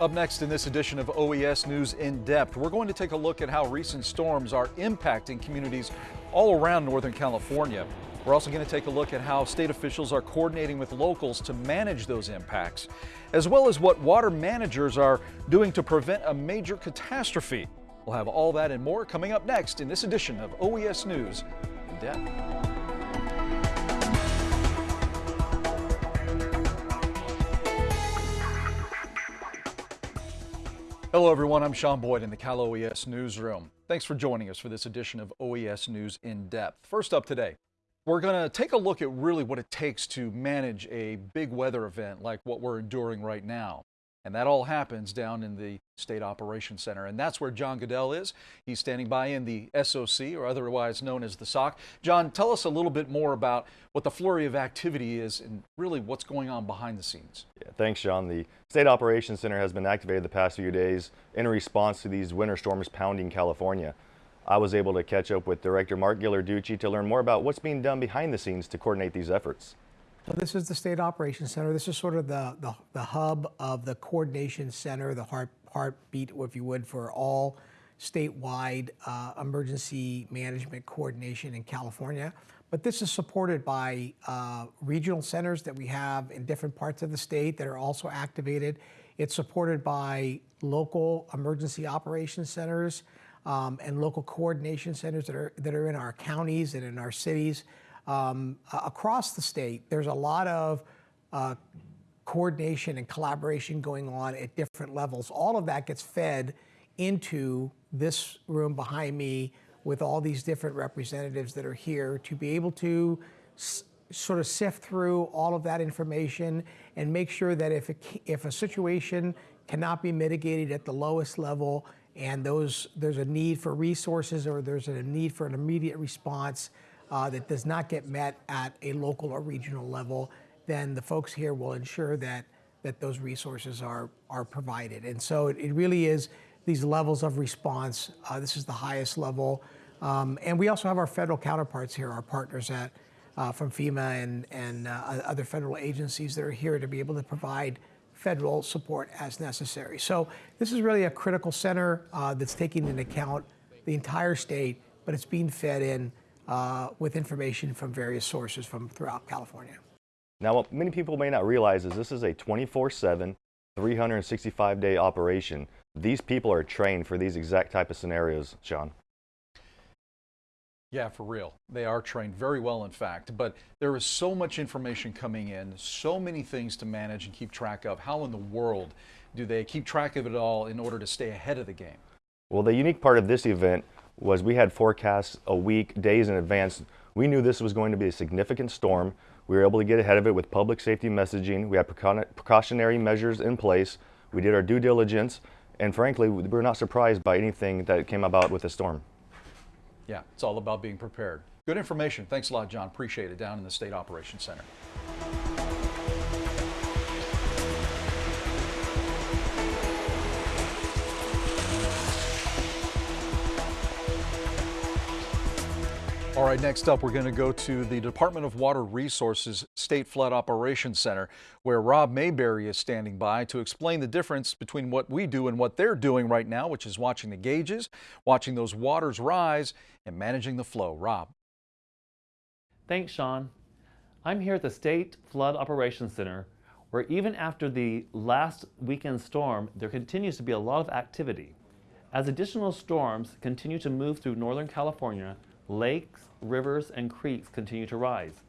Up next in this edition of OES News in Depth, we're going to take a look at how recent storms are impacting communities all around Northern California. We're also going to take a look at how state officials are coordinating with locals to manage those impacts, as well as what water managers are doing to prevent a major catastrophe. We'll have all that and more coming up next in this edition of OES News in Depth. Hello everyone, I'm Sean Boyd in the Cal OES Newsroom. Thanks for joining us for this edition of OES News in Depth. First up today, we're going to take a look at really what it takes to manage a big weather event like what we're enduring right now. And that all happens down in the State Operations Center. And that's where John Goodell is. He's standing by in the SOC, or otherwise known as the SOC. John, tell us a little bit more about what the flurry of activity is and really what's going on behind the scenes. Yeah, thanks, John. The State Operations Center has been activated the past few days in response to these winter storms pounding California. I was able to catch up with Director Mark Ghilarducci to learn more about what's being done behind the scenes to coordinate these efforts. So this is the State Operations Center. This is sort of the, the, the hub of the coordination center, the heart, heartbeat, if you would, for all statewide uh, emergency management coordination in California. But this is supported by uh, regional centers that we have in different parts of the state that are also activated. It's supported by local emergency operations centers um, and local coordination centers that are, that are in our counties and in our cities um, across the state, there's a lot of uh, coordination and collaboration going on at different levels. All of that gets fed into this room behind me with all these different representatives that are here to be able to sort of sift through all of that information and make sure that if, if a situation cannot be mitigated at the lowest level and those, there's a need for resources or there's a need for an immediate response, uh, that does not get met at a local or regional level, then the folks here will ensure that that those resources are are provided. And so it, it really is these levels of response. Uh, this is the highest level, um, and we also have our federal counterparts here, our partners at uh, from FEMA and and uh, other federal agencies that are here to be able to provide federal support as necessary. So this is really a critical center uh, that's taking into account the entire state, but it's being fed in uh, with information from various sources from throughout California. Now, what many people may not realize is this is a 24-7, 365-day operation. These people are trained for these exact type of scenarios, Sean. Yeah, for real. They are trained very well, in fact. But there is so much information coming in, so many things to manage and keep track of. How in the world do they keep track of it all in order to stay ahead of the game? Well, the unique part of this event was we had forecasts a week, days in advance. We knew this was going to be a significant storm. We were able to get ahead of it with public safety messaging. We had precautionary measures in place. We did our due diligence. And frankly, we were not surprised by anything that came about with the storm. Yeah, it's all about being prepared. Good information. Thanks a lot, John. Appreciate it down in the State Operations Center. All right, next up, we're going to go to the Department of Water Resources State Flood Operations Center, where Rob Mayberry is standing by to explain the difference between what we do and what they're doing right now, which is watching the gauges, watching those waters rise, and managing the flow. Rob. Thanks, Sean. I'm here at the State Flood Operations Center, where even after the last weekend storm, there continues to be a lot of activity. As additional storms continue to move through Northern California, lakes, rivers, and creeks continue to rise.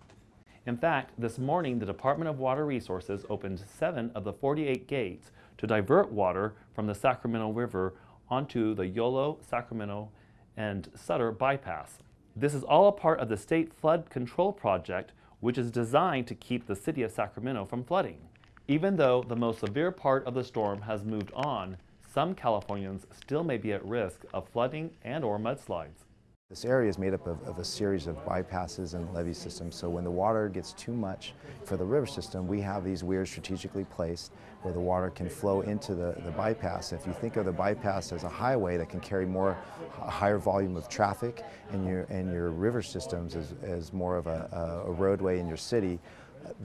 In fact, this morning the Department of Water Resources opened seven of the 48 gates to divert water from the Sacramento River onto the Yolo, Sacramento, and Sutter bypass. This is all a part of the State Flood Control Project, which is designed to keep the city of Sacramento from flooding. Even though the most severe part of the storm has moved on, some Californians still may be at risk of flooding and or mudslides. This area is made up of, of, a series of bypasses and levee systems, so when the water gets too much for the river system, we have these weirs strategically placed where the water can flow into the, the bypass. If you think of the bypass as a highway that can carry more, a higher volume of traffic, and your, and your river systems as, as more of a, a roadway in your city,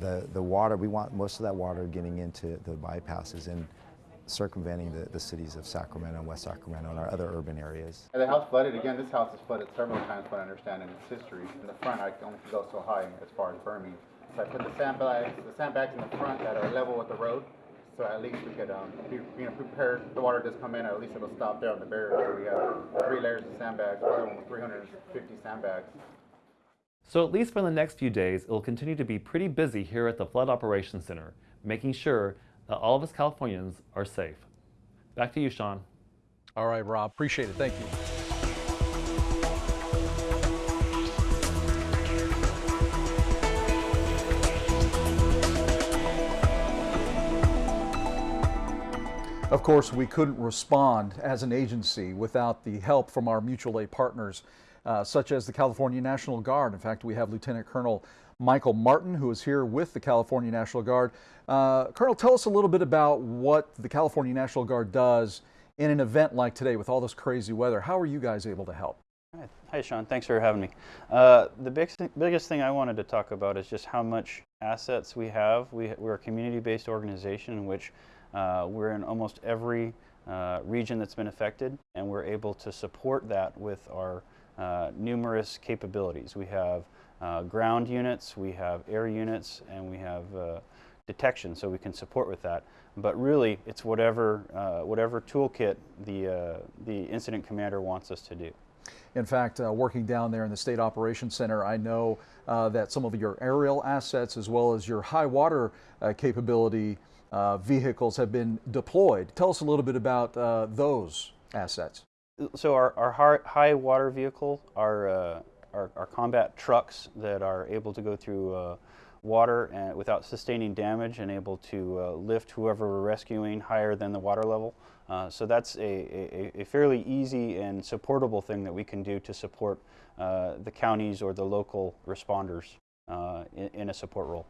the, the water, we want most of that water getting into the bypasses. And circumventing the, the cities of Sacramento and West Sacramento and our other urban areas. And the house flooded, again, this house has flooded several times, what I understand in its history. In the front, I don't go so high as far as Burmese. So I put the sandbags, the sandbags in the front that are level with the road, so at least we could, um, be, you know, prepare, the water does come in, at least it'll stop there on the barrier. So we have three layers of sandbags, probably almost three hundred and fifty sandbags. So at least for the next few days, it will continue to be pretty busy here at the Flood Operations Center, making sure that all of us Californians are safe. Back to you, Sean. All right, Rob, appreciate it. Thank you. Of course, we couldn't respond as an agency without the help from our mutual aid partners, uh, such as the California National Guard. In fact, we have Lieutenant Colonel Michael Martin, who is here with the California National Guard. Uh, Colonel, tell us a little bit about what the California National Guard does in an event like today with all this crazy weather. How are you guys able to help? Hi, Sean. Thanks for having me. Uh, the big, biggest thing I wanted to talk about is just how much assets we have. We, we're a community-based organization in which uh, we're in almost every uh, region that's been affected, and we're able to support that with our uh, numerous capabilities. We have uh, ground units, we have air units, and we have uh, detection, so we can support with that. But really, it's whatever, uh, whatever toolkit the, uh, the incident commander wants us to do. In fact, uh, working down there in the State Operations Center, I know uh, that some of your aerial assets as well as your high water uh, capability uh, vehicles have been deployed. Tell us a little bit about those assets. So our, our high water vehicle, our, uh, combat trucks that are able to go through uh, water and without sustaining damage and able to uh, lift whoever we're rescuing higher than the water level. Uh, so that's a, a, a fairly easy and supportable thing that we can do to support uh, the counties or the local responders uh, in, in a support role.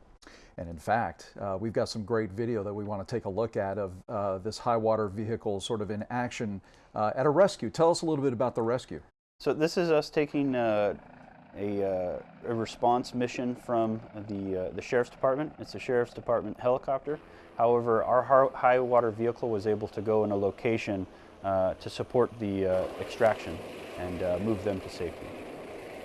And in fact, uh, we've got some great video that we want to take a look at of uh, this high water vehicle sort of in action uh, at a rescue. Tell us a little bit about the rescue. So this is us taking uh, a, uh, a response mission from the, uh, the Sheriff's Department. It's a Sheriff's Department helicopter. However, our high water vehicle was able to go in a location to support the extraction and move them to safety.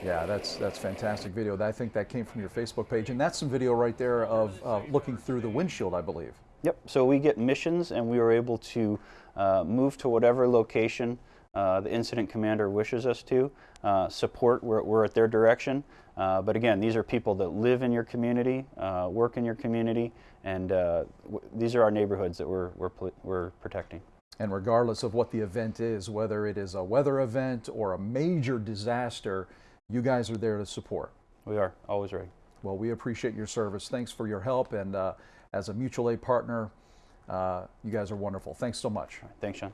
Yeah, that's that's fantastic video. I think that came from your Facebook page, and that's some video right there of uh, looking through the windshield, I believe. Yep. So we get missions, and we are able to uh, move to whatever location uh, the incident commander wishes us to. Uh, support, we're, we're at their direction. Uh, but again, these are people that live in your community, uh, work in your community, and uh, w- these are our neighborhoods that we're, we're, we're protecting. And regardless of what the event is, whether it is a weather event or a major disaster, you guys are there to support. We are always ready. Well, we appreciate your service. Thanks for your help, and uh, as a mutual aid partner, uh, you guys are wonderful. Thanks so much. Thanks, Sean.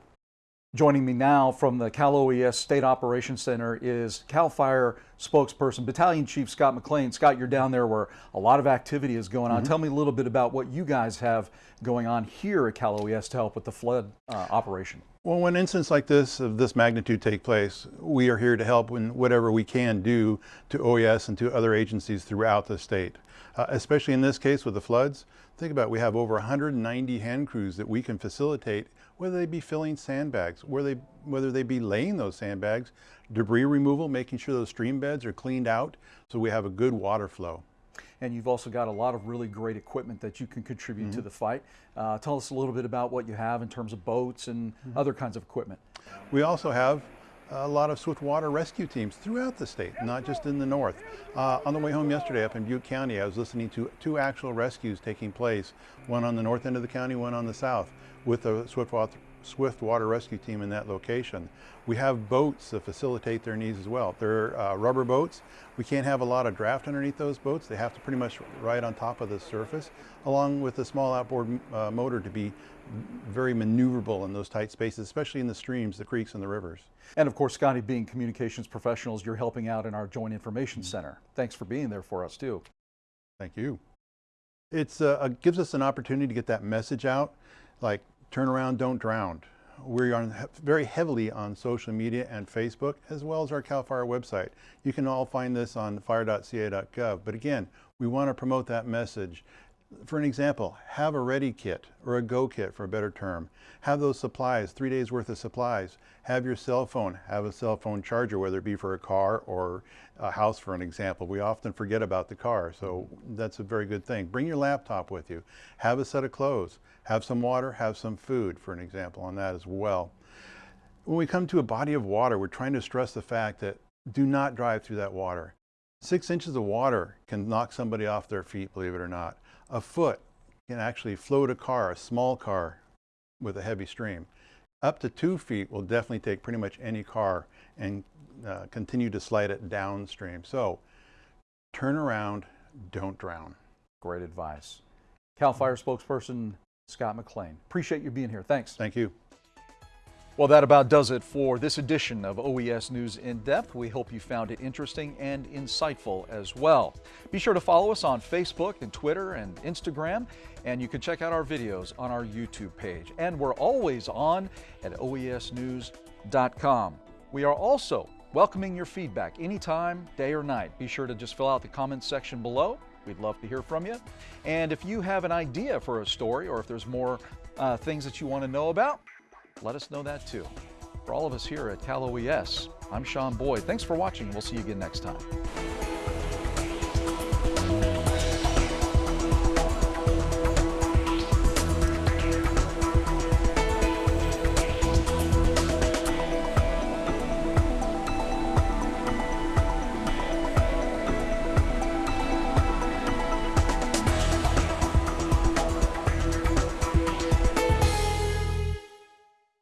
Joining me now from the Cal OES State Operations Center is CAL FIRE spokesperson, Battalion Chief Scott McLean. Scott, you're down there where a lot of activity is going on. Tell me a little bit about what you guys have going on here at Cal OES to help with the flood uh, operation. Well, when incidents like this of this magnitude take place, we are here to help in whatever we can do to OES and to other agencies throughout the state. Uh, especially in this case with the floods, think about it, we have over 190 hand crews that we can facilitate, whether they be filling sandbags, whether they, whether they be laying those sandbags, debris removal, making sure those stream beds are cleaned out so we have a good water flow. And you've also got a lot of really great equipment that you can contribute to the fight. Uh, tell us a little bit about what you have in terms of boats and other kinds of equipment. We also have a lot of swift water rescue teams throughout the state, not just in the north. Uh, on the way home yesterday up in Butte County, I was listening to two actual rescues taking place, one on the north end of the county, one on the south, with the swift water, swift water rescue team in that location. We have boats that facilitate their needs as well. They're uh, rubber boats. We can't have a lot of draft underneath those boats. They have to pretty much ride on top of the surface, along with a small outboard uh, motor to be very maneuverable in those tight spaces, especially in the streams, the creeks, and the rivers. And of course, Scotty, being communications professionals, you're helping out in our Joint Information Center. Thanks for being there for us, too. Thank you. It's uh, uh, gives us an opportunity to get that message out, like turn around, don't drown. We're very heavily on social media and Facebook, as well as our CAL FIRE website. You can all find this on fire.ca.gov. But again, we want to promote that message. For an example, have a ready kit or a go kit for a better term. Have those supplies, three days worth of supplies. Have your cell phone, have a cell phone charger, whether it be for a car or a house for an example. We often forget about the car, so that's a very good thing. Bring your laptop with you. Have a set of clothes. Have some water, have some food for an example on that as well. When we come to a body of water, we're trying to stress the fact that do not drive through that water. Six inches of water can knock somebody off their feet, believe it or not. A foot can actually float a car, a small car, with a heavy stream. Up to two feet will definitely take pretty much any car and uh, continue to slide it downstream. So turn around, don't drown. Great advice. CAL FIRE spokesperson Scott McLean. Appreciate you being here. Thanks. Thank you. Well, that about does it for this edition of OES News in Depth. We hope you found it interesting and insightful as well. Be sure to follow us on Facebook and Twitter and Instagram, and you can check out our videos on our YouTube page. And we're always on at oesnews.com. We are also welcoming your feedback anytime, day or night. Be sure to just fill out the comments section below. We'd love to hear from you. And if you have an idea for a story or if there's more uh, things that you want to know about, let us know that too. For all of us here at Cal OES, I'm Sean Boyd. Thanks for watching. We'll see you again next time.